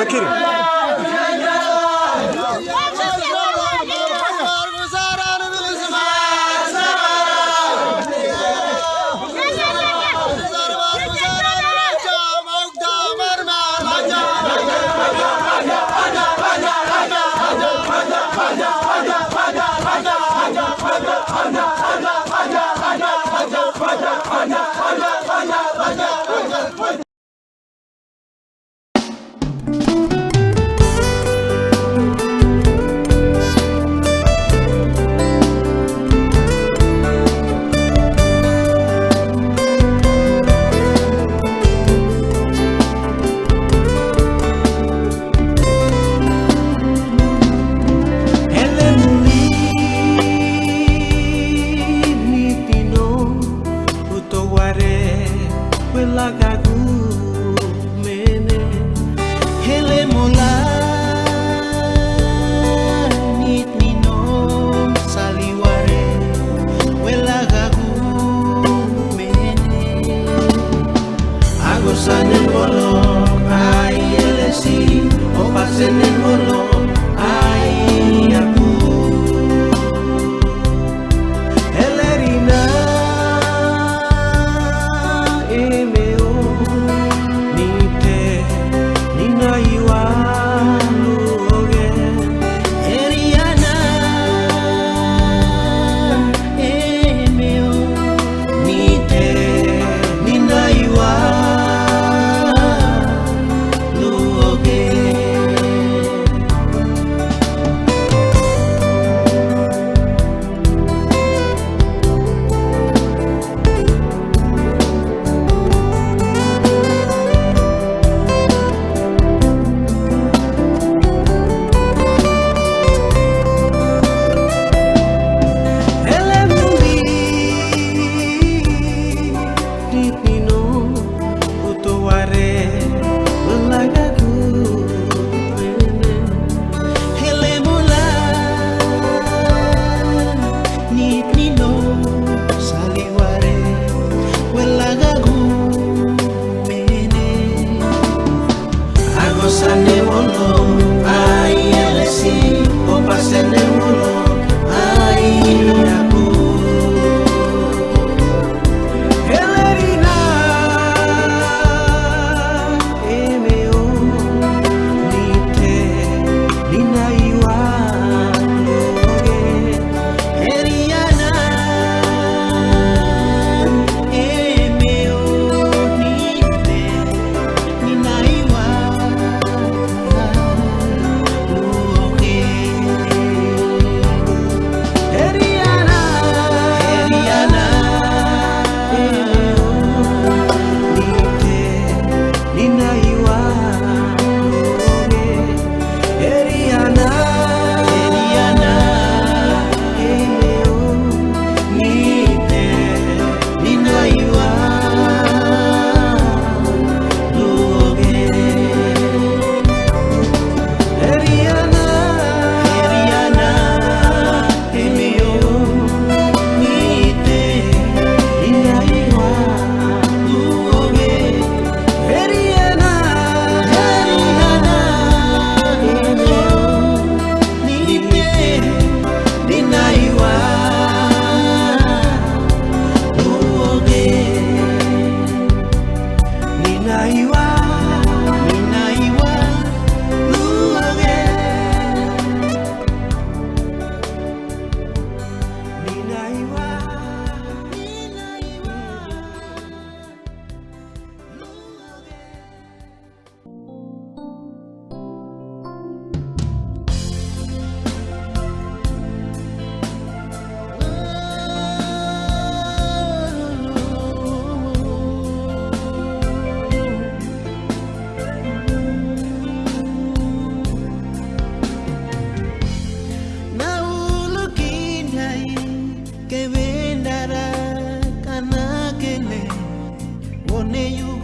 দেখি ay el sí, o pasen el bolo. Sanne bolo, ai elesi, opase you.